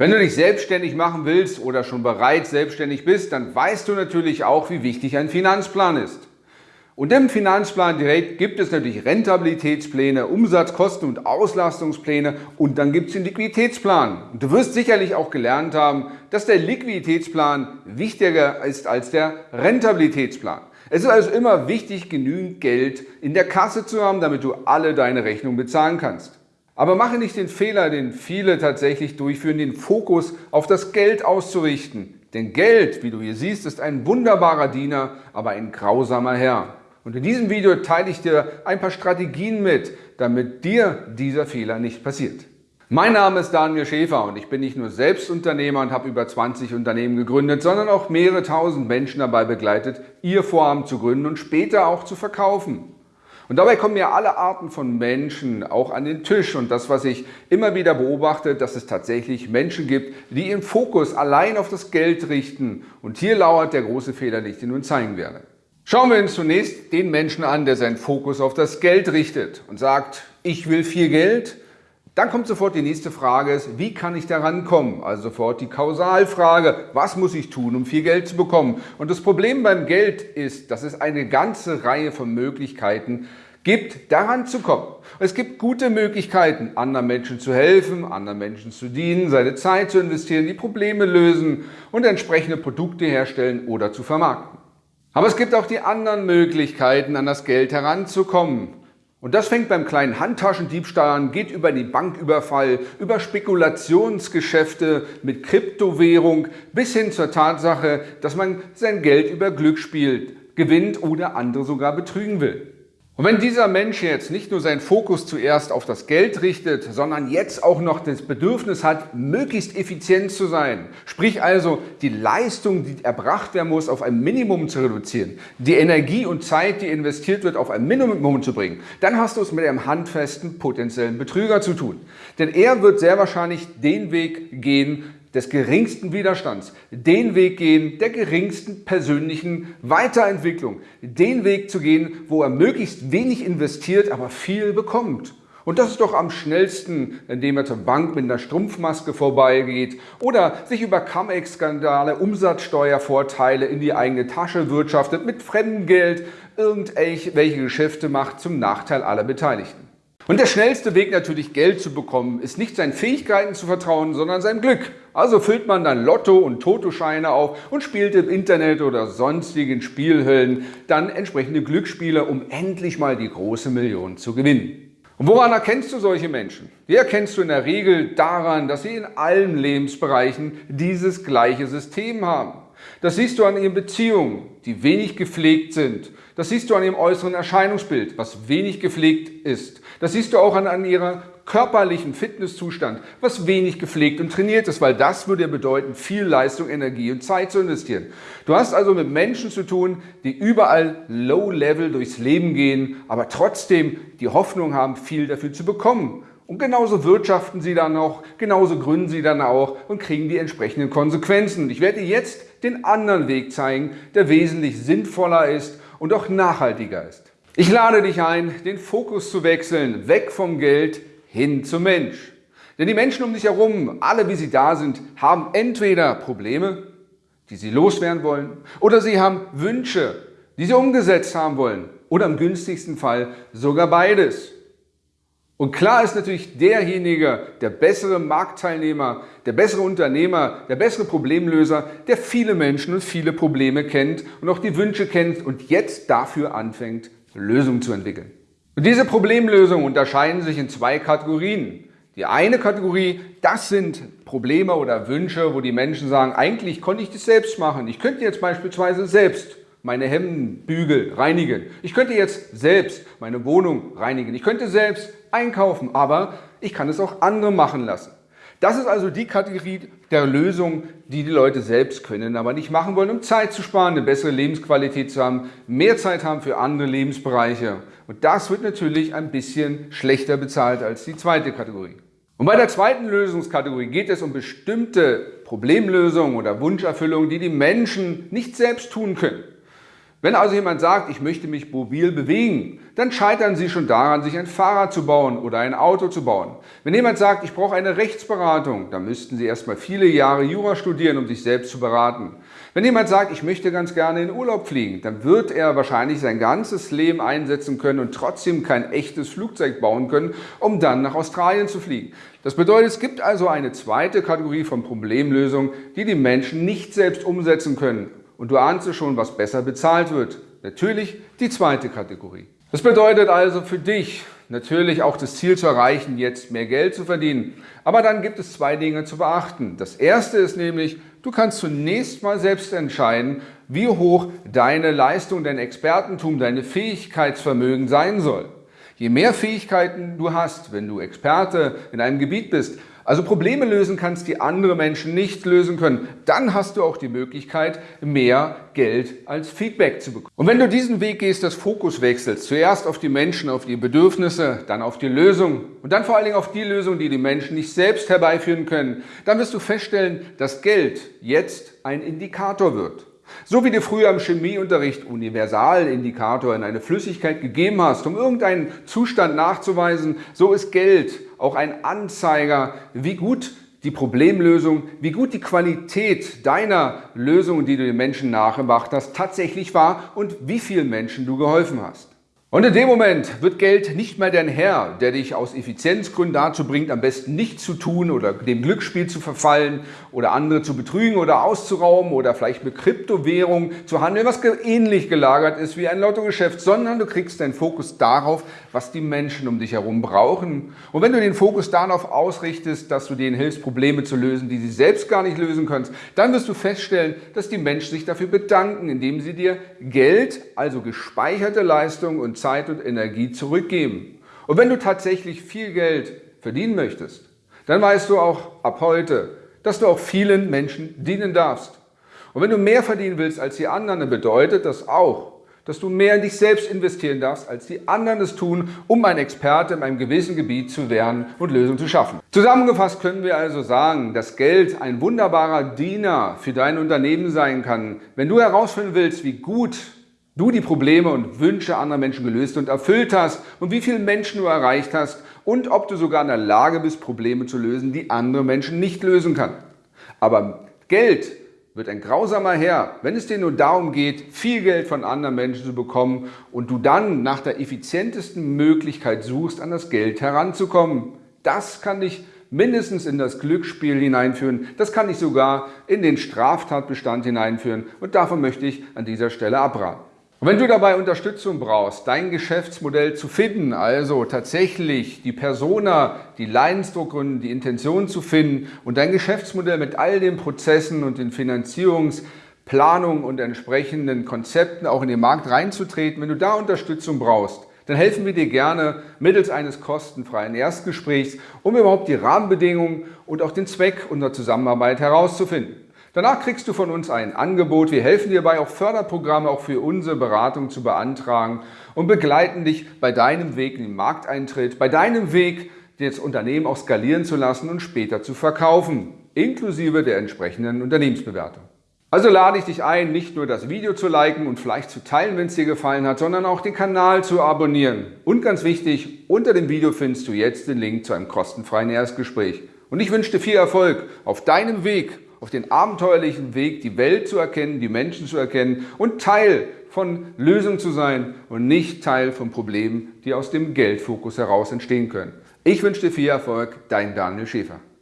Wenn du dich selbstständig machen willst oder schon bereits selbstständig bist, dann weißt du natürlich auch, wie wichtig ein Finanzplan ist. Und im Finanzplan direkt gibt es natürlich Rentabilitätspläne, Umsatz-, Kosten- und Auslastungspläne und dann gibt es den Liquiditätsplan. Und du wirst sicherlich auch gelernt haben, dass der Liquiditätsplan wichtiger ist als der Rentabilitätsplan. Es ist also immer wichtig, genügend Geld in der Kasse zu haben, damit du alle deine Rechnungen bezahlen kannst. Aber mache nicht den Fehler, den viele tatsächlich durchführen, den Fokus auf das Geld auszurichten. Denn Geld, wie du hier siehst, ist ein wunderbarer Diener, aber ein grausamer Herr. Und in diesem Video teile ich dir ein paar Strategien mit, damit dir dieser Fehler nicht passiert. Mein Name ist Daniel Schäfer und ich bin nicht nur Selbstunternehmer und habe über 20 Unternehmen gegründet, sondern auch mehrere tausend Menschen dabei begleitet, ihr Vorhaben zu gründen und später auch zu verkaufen. Und dabei kommen ja alle Arten von Menschen auch an den Tisch. Und das, was ich immer wieder beobachte, dass es tatsächlich Menschen gibt, die ihren Fokus allein auf das Geld richten. Und hier lauert der große Fehler, den ich dir nun zeigen werde. Schauen wir uns zunächst den Menschen an, der seinen Fokus auf das Geld richtet und sagt, ich will viel Geld, dann kommt sofort die nächste Frage, wie kann ich da rankommen? Also sofort die Kausalfrage, was muss ich tun, um viel Geld zu bekommen? Und das Problem beim Geld ist, dass es eine ganze Reihe von Möglichkeiten gibt, daran zu kommen. Es gibt gute Möglichkeiten, anderen Menschen zu helfen, anderen Menschen zu dienen, seine Zeit zu investieren, die Probleme lösen und entsprechende Produkte herstellen oder zu vermarkten. Aber es gibt auch die anderen Möglichkeiten, an das Geld heranzukommen. Und das fängt beim kleinen Handtaschendiebstahl an, geht über den Banküberfall, über Spekulationsgeschäfte mit Kryptowährung bis hin zur Tatsache, dass man sein Geld über Glücksspiel gewinnt oder andere sogar betrügen will. Und wenn dieser Mensch jetzt nicht nur seinen Fokus zuerst auf das Geld richtet, sondern jetzt auch noch das Bedürfnis hat, möglichst effizient zu sein, sprich also die Leistung, die erbracht werden muss, auf ein Minimum zu reduzieren, die Energie und Zeit, die investiert wird, auf ein Minimum zu bringen, dann hast du es mit einem handfesten potenziellen Betrüger zu tun. Denn er wird sehr wahrscheinlich den Weg gehen, des geringsten Widerstands, den Weg gehen der geringsten persönlichen Weiterentwicklung, den Weg zu gehen, wo er möglichst wenig investiert, aber viel bekommt. Und das ist doch am schnellsten, indem er zur Bank mit einer Strumpfmaske vorbeigeht oder sich über Cum-Ex-Skandale, Umsatzsteuervorteile in die eigene Tasche wirtschaftet, mit fremdem Geld irgendwelche Geschäfte macht zum Nachteil aller Beteiligten. Und der schnellste Weg natürlich Geld zu bekommen, ist nicht seinen Fähigkeiten zu vertrauen, sondern seinem Glück. Also füllt man dann Lotto- und Totoscheine auf und spielt im Internet oder sonstigen Spielhöllen dann entsprechende Glücksspiele, um endlich mal die große Million zu gewinnen. Und woran erkennst du solche Menschen? Die erkennst du in der Regel daran, dass sie in allen Lebensbereichen dieses gleiche System haben. Das siehst du an ihren Beziehungen, die wenig gepflegt sind. Das siehst du an ihrem äußeren Erscheinungsbild, was wenig gepflegt ist. Das siehst du auch an, an ihrer körperlichen Fitnesszustand, was wenig gepflegt und trainiert ist, weil das würde ja bedeuten, viel Leistung, Energie und Zeit zu investieren. Du hast also mit Menschen zu tun, die überall low-level durchs Leben gehen, aber trotzdem die Hoffnung haben, viel dafür zu bekommen. Und genauso wirtschaften sie dann auch, genauso gründen sie dann auch und kriegen die entsprechenden Konsequenzen. Ich werde dir jetzt den anderen Weg zeigen, der wesentlich sinnvoller ist und auch nachhaltiger ist. Ich lade dich ein, den Fokus zu wechseln, weg vom Geld hin zum Mensch. Denn die Menschen um dich herum, alle wie sie da sind, haben entweder Probleme, die sie loswerden wollen, oder sie haben Wünsche, die sie umgesetzt haben wollen, oder im günstigsten Fall sogar beides. Und klar ist natürlich derjenige, der bessere Marktteilnehmer, der bessere Unternehmer, der bessere Problemlöser, der viele Menschen und viele Probleme kennt und auch die Wünsche kennt und jetzt dafür anfängt, Lösungen zu entwickeln. Und diese Problemlösungen unterscheiden sich in zwei Kategorien. Die eine Kategorie, das sind Probleme oder Wünsche, wo die Menschen sagen, eigentlich konnte ich das selbst machen. Ich könnte jetzt beispielsweise selbst meine Hemdenbügel reinigen. Ich könnte jetzt selbst meine Wohnung reinigen. Ich könnte selbst einkaufen, aber ich kann es auch andere machen lassen. Das ist also die Kategorie der Lösung, die die Leute selbst können, aber nicht machen wollen, um Zeit zu sparen, eine bessere Lebensqualität zu haben, mehr Zeit haben für andere Lebensbereiche. Und das wird natürlich ein bisschen schlechter bezahlt als die zweite Kategorie. Und bei der zweiten Lösungskategorie geht es um bestimmte Problemlösungen oder Wunscherfüllungen, die die Menschen nicht selbst tun können. Wenn also jemand sagt, ich möchte mich mobil bewegen, dann scheitern Sie schon daran, sich ein Fahrrad zu bauen oder ein Auto zu bauen. Wenn jemand sagt, ich brauche eine Rechtsberatung, dann müssten Sie erstmal viele Jahre Jura studieren, um sich selbst zu beraten. Wenn jemand sagt, ich möchte ganz gerne in Urlaub fliegen, dann wird er wahrscheinlich sein ganzes Leben einsetzen können und trotzdem kein echtes Flugzeug bauen können, um dann nach Australien zu fliegen. Das bedeutet, es gibt also eine zweite Kategorie von Problemlösungen, die die Menschen nicht selbst umsetzen können und du ahnst schon, was besser bezahlt wird. Natürlich die zweite Kategorie. Das bedeutet also für dich natürlich auch das Ziel zu erreichen, jetzt mehr Geld zu verdienen. Aber dann gibt es zwei Dinge zu beachten. Das erste ist nämlich, du kannst zunächst mal selbst entscheiden, wie hoch deine Leistung, dein Expertentum, deine Fähigkeitsvermögen sein soll. Je mehr Fähigkeiten du hast, wenn du Experte in einem Gebiet bist, also Probleme lösen kannst, die andere Menschen nicht lösen können, dann hast du auch die Möglichkeit, mehr Geld als Feedback zu bekommen. Und wenn du diesen Weg gehst, das Fokus wechselst, zuerst auf die Menschen, auf die Bedürfnisse, dann auf die Lösung und dann vor allen Dingen auf die Lösung, die die Menschen nicht selbst herbeiführen können, dann wirst du feststellen, dass Geld jetzt ein Indikator wird. So wie du früher im Chemieunterricht Universalindikator in eine Flüssigkeit gegeben hast, um irgendeinen Zustand nachzuweisen, so ist Geld auch ein Anzeiger, wie gut die Problemlösung, wie gut die Qualität deiner Lösung, die du den Menschen nachgemacht hast, tatsächlich war und wie vielen Menschen du geholfen hast. Und in dem Moment wird Geld nicht mehr dein Herr, der dich aus Effizienzgründen dazu bringt, am besten nichts zu tun oder dem Glücksspiel zu verfallen oder andere zu betrügen oder auszurauben oder vielleicht mit Kryptowährung zu handeln, was ähnlich gelagert ist wie ein Lottogeschäft, sondern du kriegst deinen Fokus darauf, was die Menschen um dich herum brauchen. Und wenn du den Fokus darauf ausrichtest, dass du denen hilfst, Probleme zu lösen, die sie selbst gar nicht lösen kannst, dann wirst du feststellen, dass die Menschen sich dafür bedanken, indem sie dir Geld, also gespeicherte Leistung und Zeit und Energie zurückgeben. Und wenn du tatsächlich viel Geld verdienen möchtest, dann weißt du auch ab heute, dass du auch vielen Menschen dienen darfst. Und wenn du mehr verdienen willst als die anderen, dann bedeutet das auch, dass du mehr in dich selbst investieren darfst, als die anderen es tun, um ein Experte in einem gewissen Gebiet zu werden und Lösungen zu schaffen. Zusammengefasst können wir also sagen, dass Geld ein wunderbarer Diener für dein Unternehmen sein kann. Wenn du herausfinden willst, wie gut du die Probleme und Wünsche anderer Menschen gelöst und erfüllt hast und wie viele Menschen du erreicht hast und ob du sogar in der Lage bist, Probleme zu lösen, die andere Menschen nicht lösen können. Aber Geld wird ein grausamer Herr, wenn es dir nur darum geht, viel Geld von anderen Menschen zu bekommen und du dann nach der effizientesten Möglichkeit suchst, an das Geld heranzukommen. Das kann dich mindestens in das Glücksspiel hineinführen, das kann dich sogar in den Straftatbestand hineinführen und davon möchte ich an dieser Stelle abraten. Und wenn du dabei Unterstützung brauchst, dein Geschäftsmodell zu finden, also tatsächlich die Persona, die Leidensdruckgründe, die Intention zu finden und dein Geschäftsmodell mit all den Prozessen und den Finanzierungsplanungen und entsprechenden Konzepten auch in den Markt reinzutreten, wenn du da Unterstützung brauchst, dann helfen wir dir gerne mittels eines kostenfreien Erstgesprächs, um überhaupt die Rahmenbedingungen und auch den Zweck unserer Zusammenarbeit herauszufinden. Danach kriegst du von uns ein Angebot. Wir helfen dir dabei, auch Förderprogramme auch für unsere Beratung zu beantragen und begleiten dich bei deinem Weg in den Markteintritt, bei deinem Weg, das Unternehmen auch skalieren zu lassen und später zu verkaufen, inklusive der entsprechenden Unternehmensbewertung. Also lade ich dich ein, nicht nur das Video zu liken und vielleicht zu teilen, wenn es dir gefallen hat, sondern auch den Kanal zu abonnieren. Und ganz wichtig, unter dem Video findest du jetzt den Link zu einem kostenfreien Erstgespräch. Und ich wünsche dir viel Erfolg auf deinem Weg auf den abenteuerlichen Weg, die Welt zu erkennen, die Menschen zu erkennen und Teil von Lösungen zu sein und nicht Teil von Problemen, die aus dem Geldfokus heraus entstehen können. Ich wünsche dir viel Erfolg, dein Daniel Schäfer.